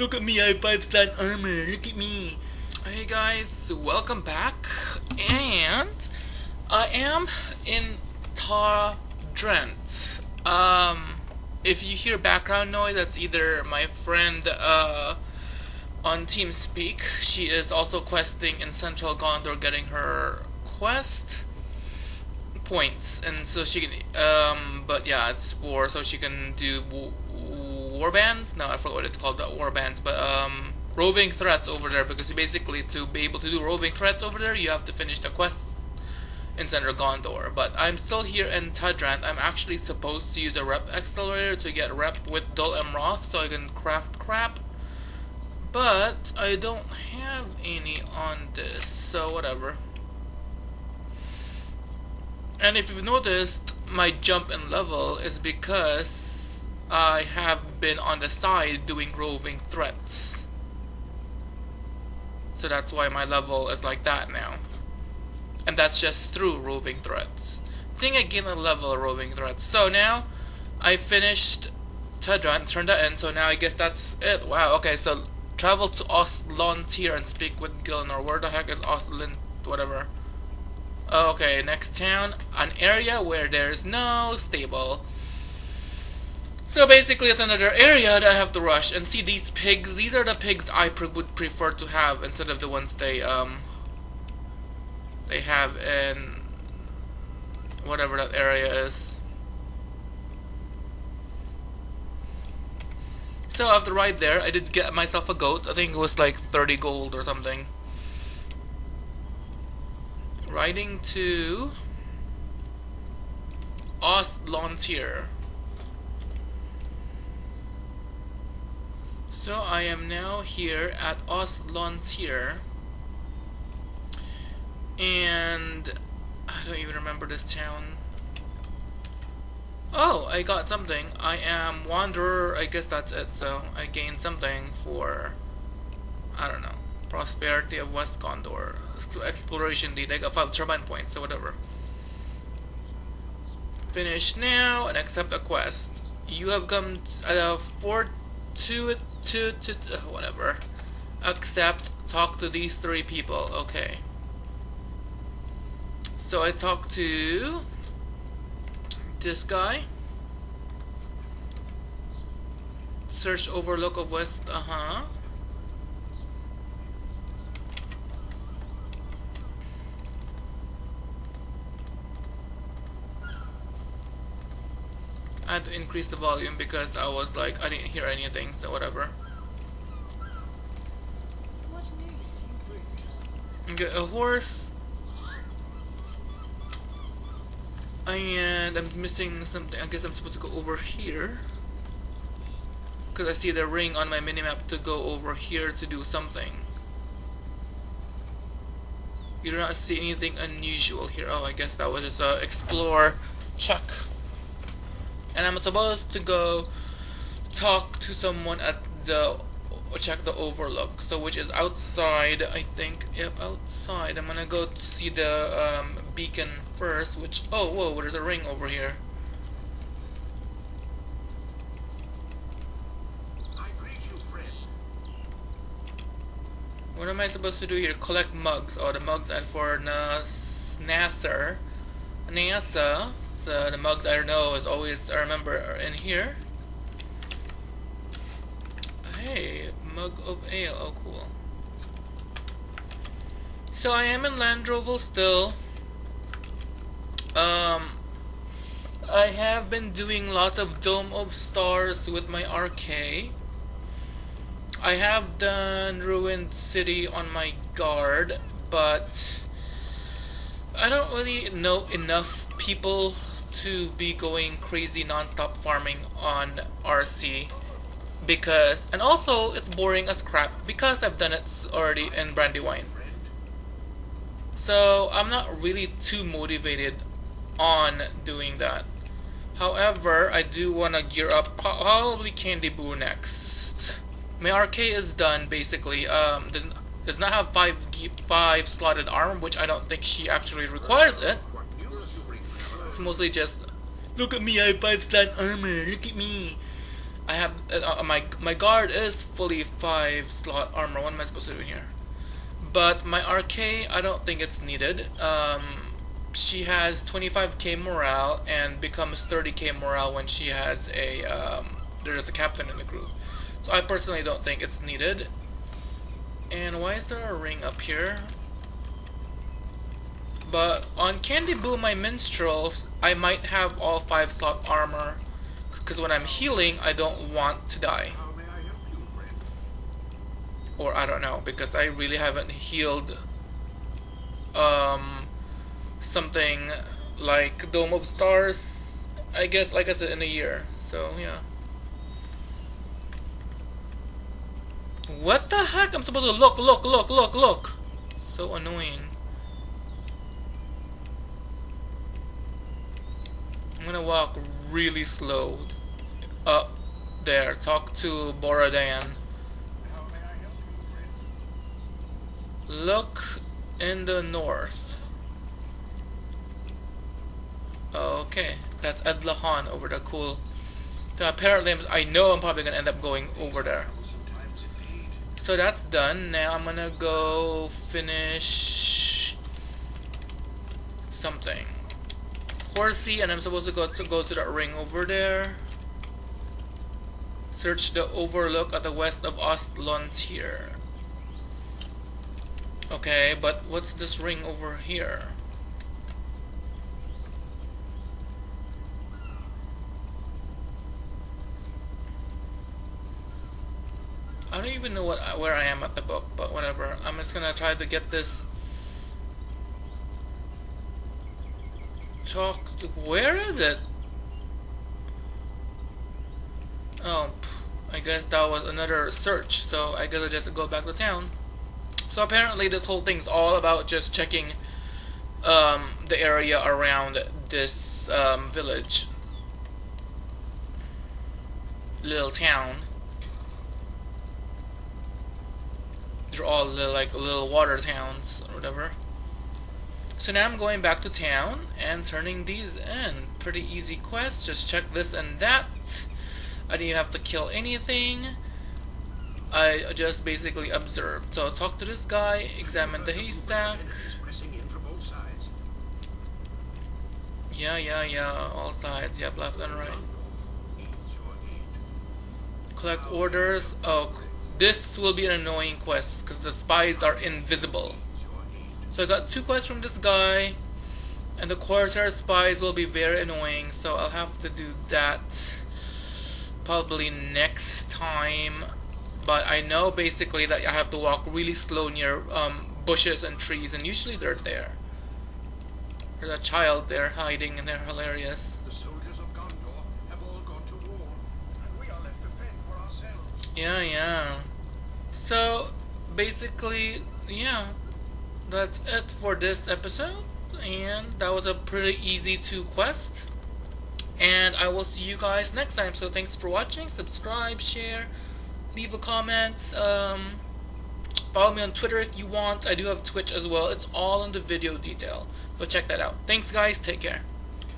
Look at me, I have 5 star armor. Look at me. Hey guys, welcome back. And I am in Ta Drent. Um, if you hear background noise, that's either my friend uh, on TeamSpeak. She is also questing in Central Gondor, getting her quest points, and so she can. Um, but yeah, it's for so she can do war bands. No, I forgot what it's called, the war bands, but um, roving threats over there. Because basically, to be able to do roving threats over there, you have to finish the quest in Central Gondor. But I'm still here in Ta Drent. I'm actually supposed to use a rep accelerator to get rep with Dol Amroth, so I can craft crap. But I don't have any on this, so whatever. And if you've noticed, my jump in level is because I have been on the side doing roving threats. So that's why my level is like that now. And that's just through roving threats. I think I a level of roving threats. So now I finished Ta Drent, turned that in, so now I guess that's it. Wow, okay, so travel to Oslontir and speak with Gilnor. Where the heck is Oslin, whatever. Okay, next town, an area where there's no stable. So basically it's another area that I have to rush. And see these pigs, these are the pigs I pre would prefer to have instead of the ones they, um, they have in whatever that area is. So after right there, I did get myself a goat. I think it was like 30 gold or something riding to Ostlontir. So I am now here at Ostlontir and I don't even remember this town. Oh, I got something. I am Wanderer, I guess that's it, so I gained something for, I don't know, Prosperity of West Gondor exploration deed. I got 5 turbine points or whatever. Finish now and accept a quest. You have come uh, for to to to uh, whatever. Accept. Talk to these three people. Okay. So I talk to this guy. Search overlook of west. Uh huh. I had to increase the volume because I was like, I didn't hear anything, so whatever. Okay, a horse. And I'm missing something. I guess I'm supposed to go over here. Because I see the ring on my minimap to go over here to do something. You do not see anything unusual here. Oh, I guess that was just a explore check and I'm supposed to go talk to someone at the check the overlook so which is outside I think yep outside I'm gonna go see the um, beacon first which oh whoa there's a ring over here What am I supposed to do here? Collect mugs. Oh, the mugs are for Nas Nasser. NASA the mugs I don't know is always, I remember, are in here. Hey, mug of ale, oh cool. So I am in Landroval still. Um, I have been doing lots of Dome of Stars with my RK. I have done Ruined City on my guard, but I don't really know enough people to be going crazy non-stop farming on RC because and also it's boring as crap because I've done it already in Brandywine so I'm not really too motivated on doing that. However I do want to gear up probably Candy Boo next. My RK is done basically. Um, does, does not have 5 five slotted arm which I don't think she actually requires it mostly just Look at me, I have 5 star armor, look at me. I have uh, my my guard is fully five slot armor. What am I supposed to do here? But my RK, I don't think it's needed. Um, she has 25k morale and becomes 30k morale when she has a um, there's a captain in the group. So I personally don't think it's needed. And why is there a ring up here? But on Candy Boo, my minstrel, I might have all five slot armor because when I'm healing, I don't want to die. Or I don't know, because I really haven't healed um, something like Dome of Stars, I guess, like I said, in a year. So, yeah. What the heck? I'm supposed to look, look, look, look, look. So annoying. I'm gonna walk really slow up there. Talk to Boradan. Look in the north. Okay, that's Edlahan over there. Cool. So apparently, I know I'm probably gonna end up going over there. So that's done. Now I'm gonna go finish something. Horsey, and I'm supposed to go to go to that ring over there. Search the overlook at the west of Ostlontir. Okay, but what's this ring over here? I don't even know what where I am at the book, but whatever. I'm just gonna try to get this. Talk where is it? Oh, I guess that was another search. So I guess I just go back to town. So apparently this whole thing's all about just checking um, the area around this um, village, little town. They're all little, like little water towns or whatever. So now I'm going back to town and turning these in. Pretty easy quest. Just check this and that. I didn't have to kill anything. I just basically observed. So talk to this guy, examine the haystack. Yeah, yeah, yeah, all sides, yeah, left and right. Collect orders. Oh, this will be an annoying quest because the spies are invisible. So I got two quests from this guy, and the Corsair spies will be very annoying, so I'll have to do that probably next time but I know basically that I have to walk really slow near um, bushes and trees, and usually they're there. There's a child there hiding, and they're hilarious. The soldiers of Gondor have all gone to war, and we are left to fend for ourselves. Yeah, yeah. So, basically, yeah, that's it for this episode, and that was a pretty easy two quest. And I will see you guys next time. So thanks for watching. Subscribe, share, leave a comment. Um, follow me on Twitter if you want. I do have Twitch as well. It's all in the video detail. Go check that out. Thanks guys. Take care.